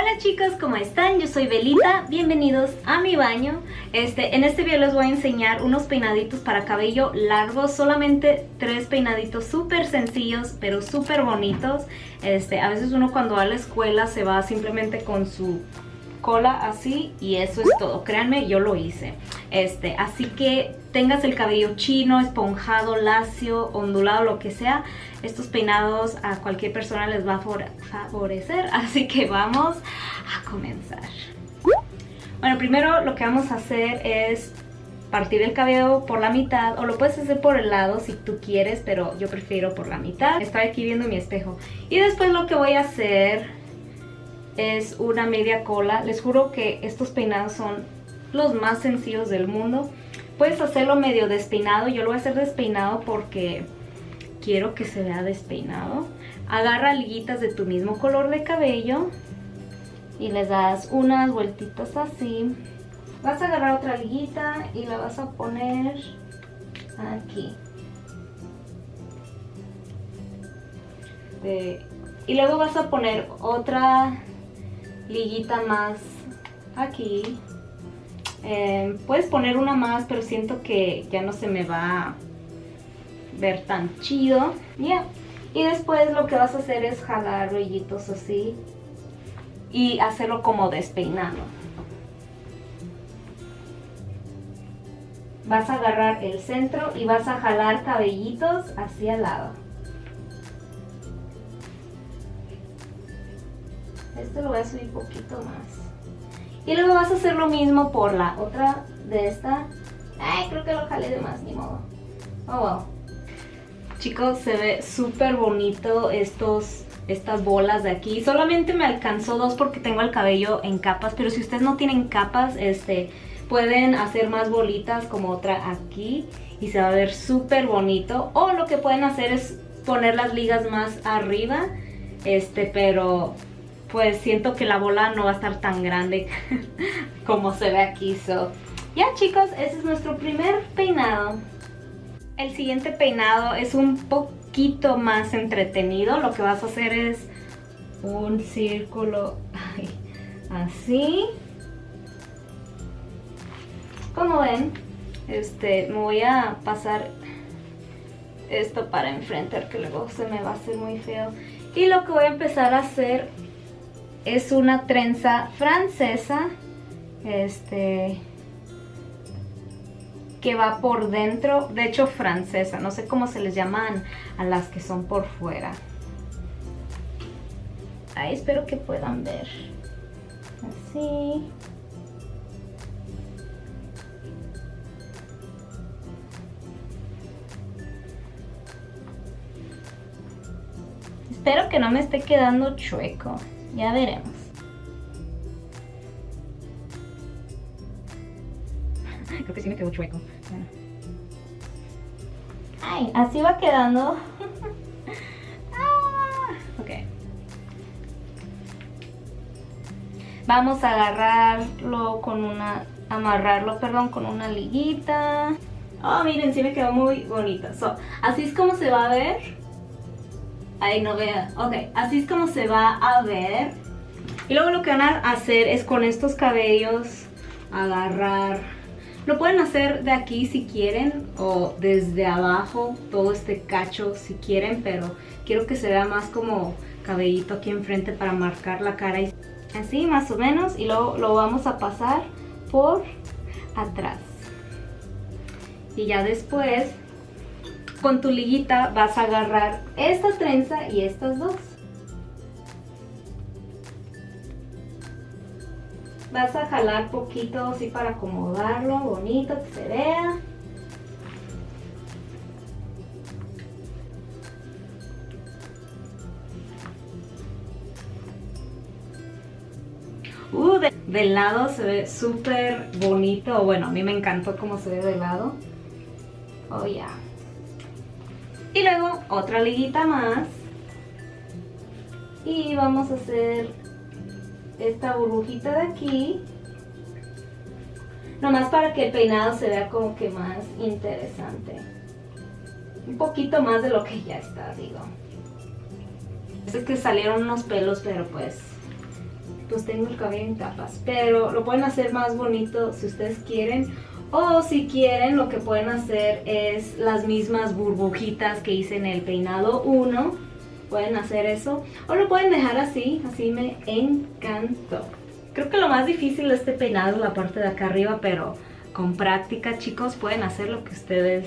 Hola chicos, ¿cómo están? Yo soy Belita, bienvenidos a mi baño. Este, en este video les voy a enseñar unos peinaditos para cabello largo, solamente tres peinaditos súper sencillos, pero súper bonitos. Este, a veces uno cuando va a la escuela se va simplemente con su cola así y eso es todo. Créanme, yo lo hice. Este, así que tengas el cabello chino, esponjado, lacio, ondulado, lo que sea, estos peinados a cualquier persona les va a favorecer. Así que vamos a comenzar. Bueno, primero lo que vamos a hacer es partir el cabello por la mitad o lo puedes hacer por el lado si tú quieres, pero yo prefiero por la mitad. Estoy aquí viendo mi espejo. Y después lo que voy a hacer es una media cola. Les juro que estos peinados son los más sencillos del mundo. Puedes hacerlo medio despeinado. Yo lo voy a hacer despeinado porque quiero que se vea despeinado. Agarra liguitas de tu mismo color de cabello y les das unas vueltitas así. Vas a agarrar otra liguita y la vas a poner aquí. y luego vas a poner otra liguita más aquí. Eh, puedes poner una más, pero siento que ya no se me va a ver tan chido. Y después lo que vas a hacer es jalar rollitos así y hacerlo como despeinado. Vas a agarrar el centro y vas a jalar cabellitos hacia al lado. Este lo voy a subir poquito más. Y luego vas a hacer lo mismo por la otra de esta. Ay, creo que lo jalé de más, ni modo. Oh, wow. Chicos, se ve súper bonito estos, estas bolas de aquí. Solamente me alcanzó dos porque tengo el cabello en capas, pero si ustedes no tienen capas, este, pueden hacer más bolitas como otra aquí y se va a ver súper bonito. O lo que pueden hacer es poner las ligas más arriba, este, pero pues siento que la bola no va a estar tan grande como se ve aquí. So, ya chicos, ese es nuestro primer peinado. El siguiente peinado es un poquito más entretenido. Lo que vas a hacer es un círculo así. Como ven, este, me voy a pasar esto para enfrente, que luego se me va a hacer muy feo. Y lo que voy a empezar a hacer es una trenza francesa. Este que va por dentro, de hecho francesa, no sé cómo se les llaman a las que son por fuera. Ahí espero que puedan ver. Así. Espero que no me esté quedando chueco. Ya veremos. Creo que sí me quedó chueco. Ay, así va quedando. ah, ok. Vamos a agarrarlo con una... Amarrarlo, perdón, con una liguita. Oh, miren, sí me quedó muy bonita. así es como se va a ver. Ahí no vea. Ok, así es como se va a ver. Y luego lo que van a hacer es con estos cabellos agarrar... Lo pueden hacer de aquí si quieren o desde abajo, todo este cacho si quieren, pero quiero que se vea más como cabellito aquí enfrente para marcar la cara. Así más o menos y luego lo vamos a pasar por atrás. Y ya después con tu liguita vas a agarrar esta trenza y estas dos. Vas a jalar poquito así para acomodarlo, bonito, que se vea. Uh, de, lado se ve súper bonito. Bueno, a mí me encantó cómo se ve de lado. Oh, ya. Otra liguita más. Y vamos a hacer esta burbujita de aquí. Nomás para que el peinado se vea como que más interesante. Un poquito más de lo que ya está, digo. Es que salieron unos pelos, pero pues pues tengo el cabello en capas. Pero lo pueden hacer más bonito si ustedes quieren. O si quieren, lo que pueden hacer es las mismas burbujitas que hice en el peinado 1. Pueden hacer eso. O lo pueden dejar así. Así me encantó. Creo que lo más difícil de este peinado es la parte de acá arriba, pero con práctica, chicos, pueden hacer lo que ustedes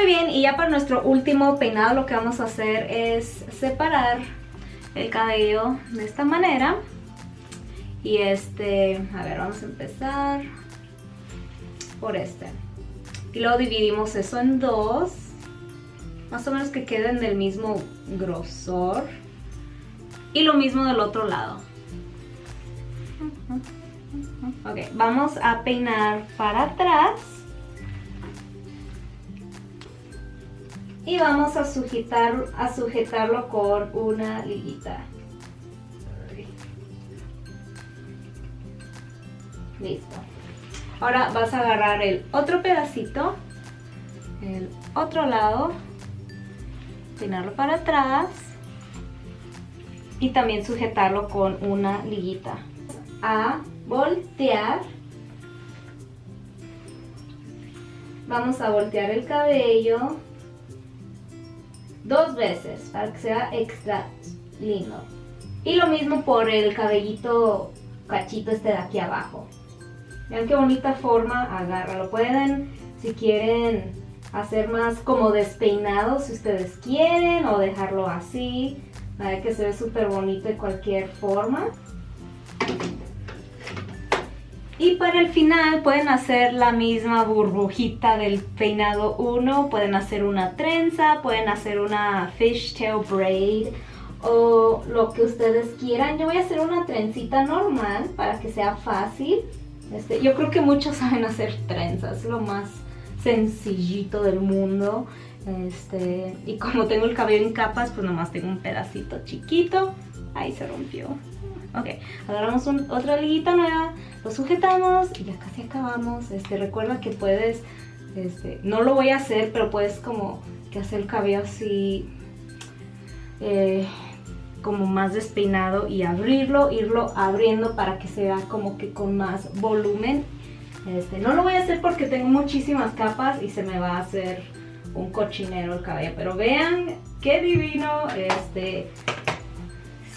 Muy bien, y ya para nuestro último peinado lo que vamos a hacer es separar el cabello de esta manera. Y este, a ver, vamos a empezar por este. Y luego dividimos eso en dos. Más o menos que queden del mismo grosor. Y lo mismo del otro lado. Ok, vamos a peinar para atrás. Y vamos a, sujetar, a sujetarlo con una liguita. Listo. Ahora vas a agarrar el otro pedacito, el otro lado, peinarlo para atrás y también sujetarlo con una liguita. A voltear. Vamos a voltear el cabello dos veces para que sea extra lindo. Y lo mismo por el cabellito cachito este de aquí abajo. Vean qué bonita forma agarra. Lo pueden, si quieren, hacer más como despeinado si ustedes quieren o dejarlo así. ver que se ve súper bonito de cualquier forma. Y para el final pueden hacer la misma burbujita del peinado 1, pueden hacer una trenza, pueden hacer una fishtail braid o lo que ustedes quieran. Yo voy a hacer una trencita normal para que sea fácil. Este, yo creo que muchos saben hacer trenzas, es lo más sencillito del mundo. Este, y como tengo el cabello en capas, pues nomás tengo un pedacito chiquito. Ahí se rompió. Ok, agarramos otra liguita nueva, lo sujetamos y ya casi acabamos. Este, recuerda que puedes, este, no lo voy a hacer, pero puedes como que hacer el cabello así... Eh, como más despeinado y abrirlo, irlo abriendo para que sea como que con más volumen. Este, no lo voy a hacer porque tengo muchísimas capas y se me va a hacer un cochinero el cabello. Pero vean qué divino, este,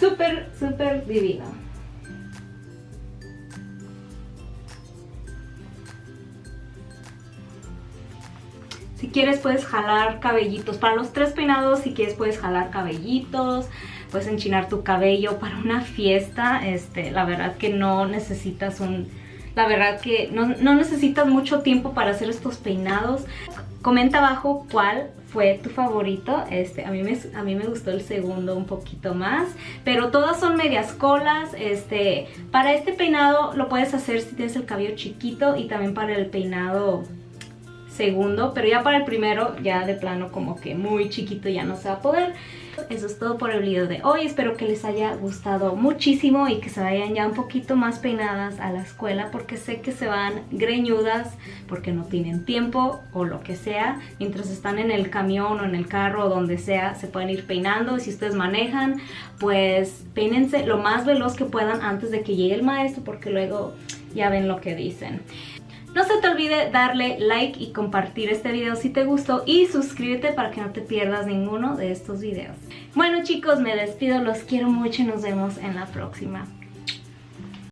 súper, súper divino. Si quieres puedes jalar cabellitos. Para los tres peinados, si quieres puedes jalar cabellitos puedes enchinar tu cabello para una fiesta. Este, la verdad que no necesitas un... La verdad que no, necesitas mucho tiempo para hacer estos peinados. Comenta abajo cuál fue tu favorito. Este, a, mí me, a mí me gustó el segundo un poquito más. Pero todas son medias colas. Este, para este peinado lo puedes hacer si tienes el cabello chiquito y también para el peinado segundo. Pero ya para el primero ya de plano como que muy chiquito ya no se va a poder. Eso es todo por el video de hoy. Espero que les haya gustado muchísimo y que se vayan ya un poquito más peinadas a la escuela porque sé que se van greñudas porque no tienen tiempo o lo que sea. Mientras están en el camión o en el carro o donde sea, se pueden ir peinando. Si ustedes manejan, pues peínense lo más veloz que puedan antes de que llegue el maestro porque luego ya ven lo que dicen. No se te olvide darle like y compartir este video si te gustó y suscríbete para que no te pierdas ninguno de estos videos. Bueno chicos, me despido, los quiero mucho y nos vemos en la próxima.